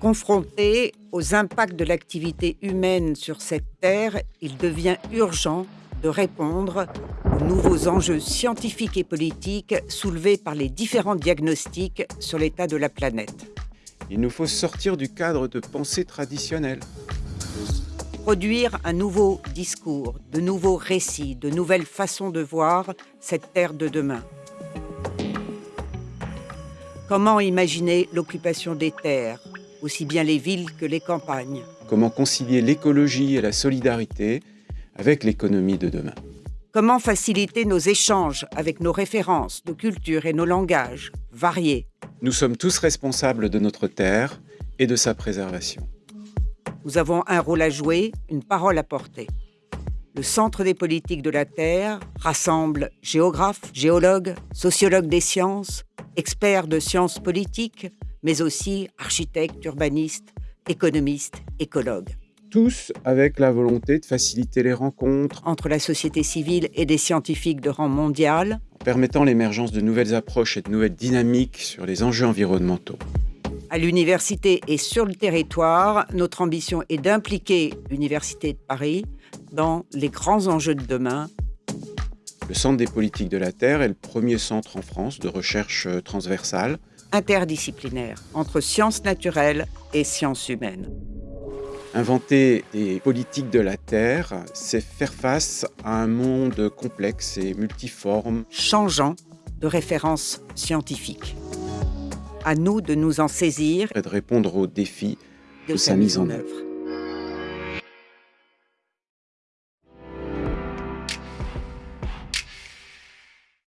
Confronté aux impacts de l'activité humaine sur cette Terre, il devient urgent de répondre aux nouveaux enjeux scientifiques et politiques soulevés par les différents diagnostics sur l'état de la planète. Il nous faut sortir du cadre de pensée traditionnelle. Produire un nouveau discours, de nouveaux récits, de nouvelles façons de voir cette Terre de demain. Comment imaginer l'occupation des terres, aussi bien les villes que les campagnes Comment concilier l'écologie et la solidarité avec l'économie de demain Comment faciliter nos échanges avec nos références, nos cultures et nos langages variés Nous sommes tous responsables de notre terre et de sa préservation. Nous avons un rôle à jouer, une parole à porter. Le Centre des politiques de la Terre rassemble géographes, géologues, sociologues des sciences, experts de sciences politiques, mais aussi architectes, urbanistes, économistes, écologues. Tous avec la volonté de faciliter les rencontres entre la société civile et des scientifiques de rang mondial, en permettant l'émergence de nouvelles approches et de nouvelles dynamiques sur les enjeux environnementaux. À l'université et sur le territoire, notre ambition est d'impliquer l'Université de Paris dans les grands enjeux de demain. Le Centre des politiques de la Terre est le premier centre en France de recherche euh, transversale interdisciplinaire entre sciences naturelles et sciences humaines. Inventer des politiques de la Terre, c'est faire face à un monde complexe et multiforme, changeant de références scientifiques. À nous de nous en saisir et de répondre aux défis de, sa mise en œuvre.